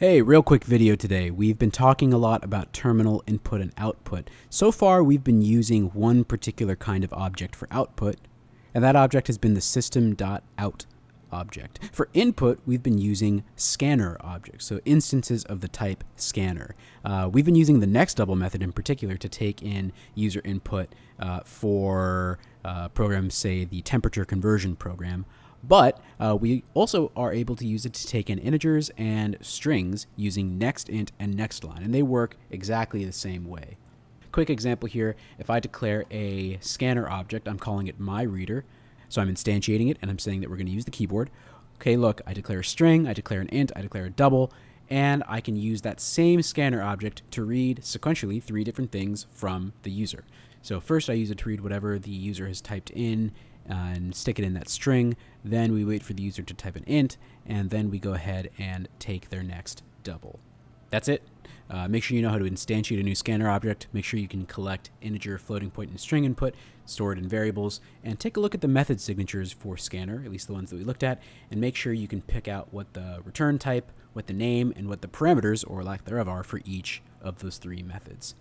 Hey, real quick video today. We've been talking a lot about terminal input and output. So far, we've been using one particular kind of object for output, and that object has been the system.out object. For input, we've been using scanner objects, so instances of the type scanner. Uh, we've been using the next double method in particular to take in user input uh, for uh, programs, say the temperature conversion program. But uh, we also are able to use it to take in integers and strings using nextInt and nextLine, and they work exactly the same way. Quick example here, if I declare a scanner object, I'm calling it myReader, so I'm instantiating it and I'm saying that we're going to use the keyboard. Okay, look, I declare a string, I declare an int, I declare a double, and I can use that same scanner object to read sequentially three different things from the user. So first I use it to read whatever the user has typed in and stick it in that string. Then we wait for the user to type an int, and then we go ahead and take their next double. That's it. Uh, make sure you know how to instantiate a new scanner object. Make sure you can collect integer, floating point, and string input, store it in variables, and take a look at the method signatures for scanner, at least the ones that we looked at, and make sure you can pick out what the return type, what the name, and what the parameters, or lack thereof, are for each of those three methods.